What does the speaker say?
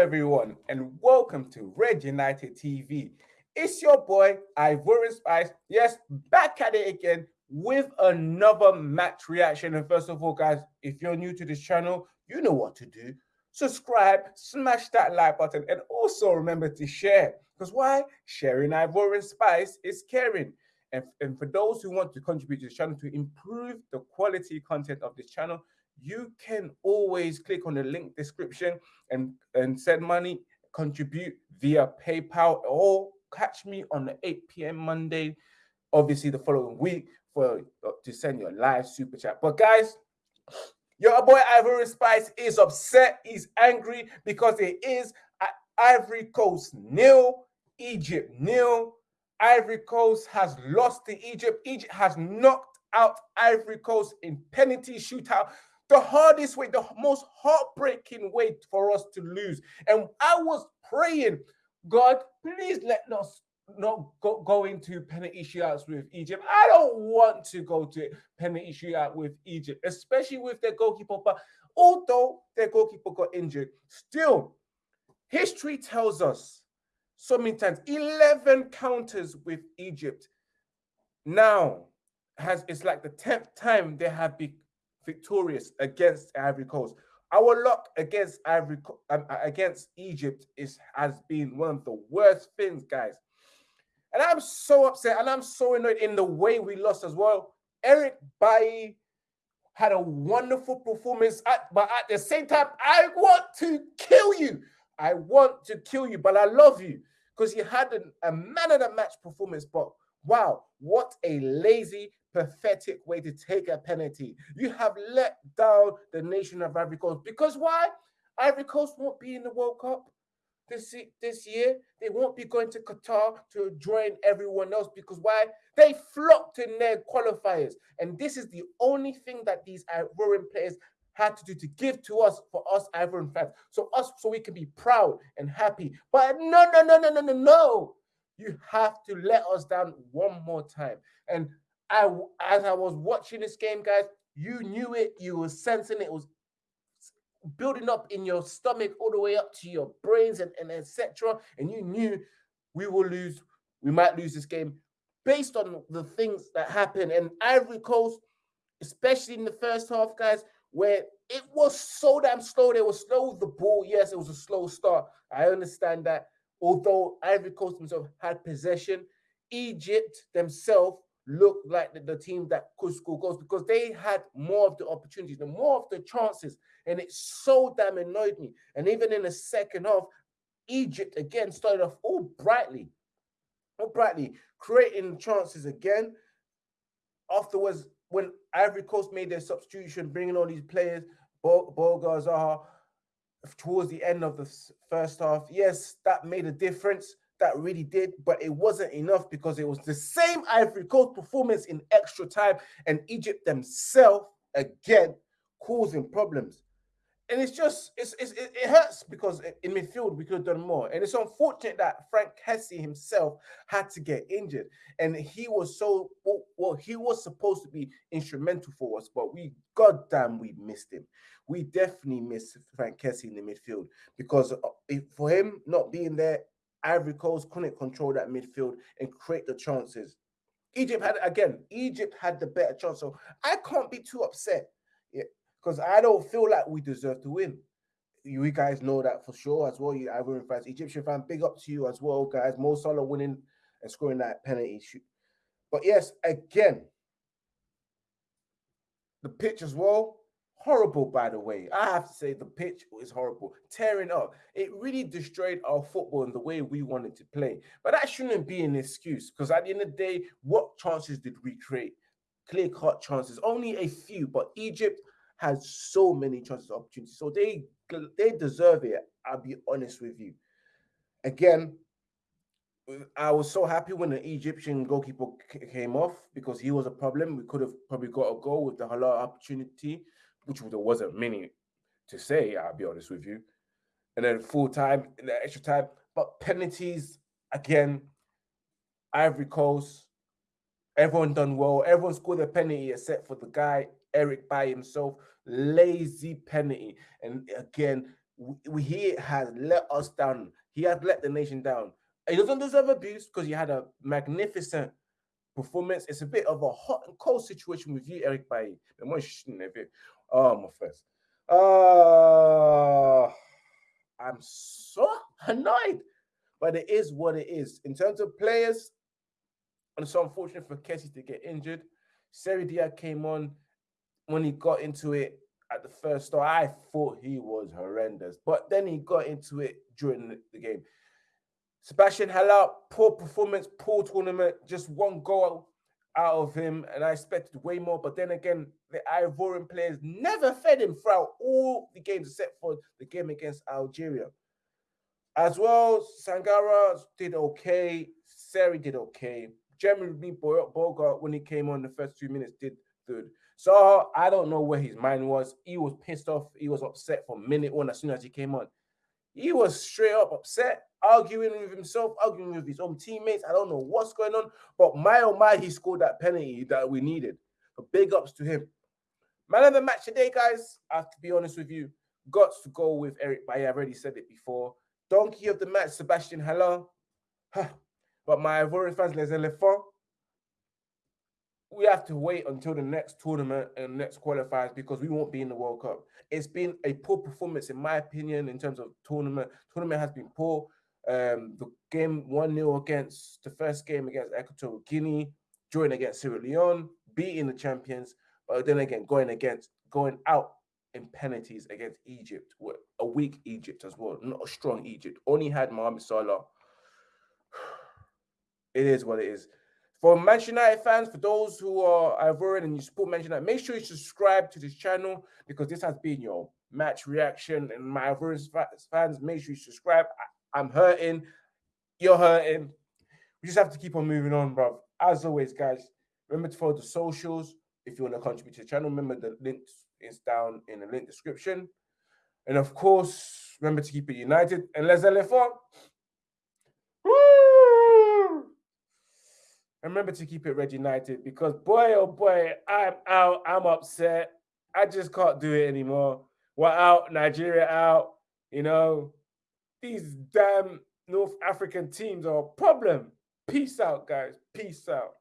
everyone, and welcome to Red United TV. It's your boy Ivorian Spice. Yes, back at it again with another match reaction. And first of all, guys, if you're new to this channel, you know what to do. Subscribe, smash that like button, and also remember to share. Because why? Sharing Ivorian Spice is caring. And, and for those who want to contribute to the channel to improve the quality content of this channel, you can always click on the link description and, and send money, contribute via PayPal, or catch me on the 8 p.m. Monday, obviously the following week for uh, to send your live super chat. But guys, your boy Ivory Spice is upset. He's angry because it is Ivory Coast nil, Egypt nil. Ivory Coast has lost to Egypt. Egypt has knocked out Ivory Coast in penalty shootout the hardest way, the most heartbreaking way for us to lose. And I was praying, God, please let us not go, go into shootouts with Egypt. I don't want to go to shootout with Egypt, especially with their goalkeeper. But although their goalkeeper got injured, still, history tells us so many times 11 counters with Egypt. Now has it's like the 10th time they have been victorious against Ivory Coast. Our luck against Ivory um, against Egypt is has been one of the worst things, guys. And I'm so upset and I'm so annoyed in the way we lost as well. Eric Bailly had a wonderful performance, at, but at the same time, I want to kill you. I want to kill you, but I love you because you had an, a man of the match performance. But wow, what a lazy, pathetic way to take a penalty. You have let down the nation of Ivory Coast because why? Ivory Coast won't be in the World Cup this this year. They won't be going to Qatar to join everyone else because why? They flopped in their qualifiers, and this is the only thing that these Ivorian players had to do to give to us for us Ivorian fans, so us so we can be proud and happy. But no, no, no, no, no, no, no. You have to let us down one more time. And I, as I was watching this game, guys, you knew it. You were sensing it. it was building up in your stomach all the way up to your brains and, and etc. And you knew we will lose. We might lose this game based on the things that happened. And Ivory Coast, especially in the first half, guys, where it was so damn slow. They were slow with the ball. Yes, it was a slow start. I understand that. Although Ivory Coast themselves had possession, Egypt themselves looked like the, the, team that could score goals because they had more of the opportunities and more of the chances. And it so damn annoyed me. And even in the second half, Egypt again started off all brightly, all brightly, creating chances again. Afterwards, when Ivory Coast made their substitution, bringing all these players, Boga Zaha, towards the end of the first half, yes, that made a difference that really did, but it wasn't enough because it was the same Ivory Coast performance in extra time and Egypt themselves again causing problems. And it's just, it's, it's, it hurts because in midfield we could have done more. And it's unfortunate that Frank Kessie himself had to get injured. And he was so, well, he was supposed to be instrumental for us, but we, goddamn, we missed him. We definitely missed Frank Kessie in the midfield because uh, for him not being there, Ivory Coast couldn't control that midfield and create the chances. Egypt had again, Egypt had the better chance. So I can't be too upset. Yeah, because I don't feel like we deserve to win. You guys know that for sure as well. You Ivorian fans, Egyptian fan, big up to you as well, guys. Mo Salah winning and scoring that penalty shoot. But yes, again, the pitch as well horrible by the way. I have to say the pitch is horrible tearing up. It really destroyed our football and the way we wanted to play. But that shouldn't be an excuse because at the end of the day what chances did we create? Clear cut chances only a few but egypt has so many chances opportunities. So they they deserve it i'll be honest with you. Again I was so happy when the Egyptian goalkeeper came off because he was a problem. We could have probably got a goal with the halal opportunity which there wasn't many to say, I'll be honest with you. And then full time, in the extra time, but penalties again, Ivory Coast, everyone done well. Everyone scored a penalty except for the guy, Eric by himself. Lazy penalty. And again, we, he has let us down. He has let the nation down. He doesn't deserve abuse because he had a magnificent performance. It's a bit of a hot and cold situation with you, Eric Bailly. Oh, my first. Uh, I'm so annoyed, but it is what it is. In terms of players, and it's unfortunate for Kessie to get injured. Serey Dié came on when he got into it at the first start. I thought he was horrendous, but then he got into it during the game. Sebastian Haller, poor performance, poor tournament, just one goal out of him, and I expected way more. But then again, the Ivorian players never fed him throughout all the games except for the game against Algeria. As well, Sangaré did okay. Seri did okay. Jeremy Boga, when he came on the first two minutes, did good. So I don't know where his mind was. He was pissed off. He was upset from minute one as soon as he came on. He was straight up upset, arguing with himself, arguing with his own teammates. I don't know what's going on, but my oh my, he scored that penalty that we needed. Big ups to him. Man of the match today, guys. I have to be honest with you. Got to go with Eric Bailly. I've already said it before. Donkey of the match, Sebastian Haller. but my Ivorian fans, les éléphants. We have to wait until the next tournament and next qualifiers because we won't be in the World Cup. It's been a poor performance, in my opinion, in terms of tournament. Tournament has been poor. Um, the game 1 0 against the first game against Equatorial Guinea, drawing against Sierra Leone, beating the champions, but then again, going against going out in penalties against Egypt, a weak Egypt as well, not a strong Egypt. Only had Mohamed Salah. It is what it is. For Manchester United fans, for those who are Ivorian and you support Manchester United, make sure you subscribe to this channel because this has been your match reaction. And my Ivorian fans, make sure you subscribe. I, am hurting. You're hurting. We just have to keep on moving on, bro. As always, guys, remember to follow the socials. If you want to contribute to the channel, remember the link is down in the link description. And of course, remember to keep it united. And les éléphants. Remember to keep it Red United because boy, oh boy, I'm out. I'm upset. I just can't do it anymore. We're out. Nigeria out. You know, these damn North African teams are a problem. Peace out, guys. Peace out.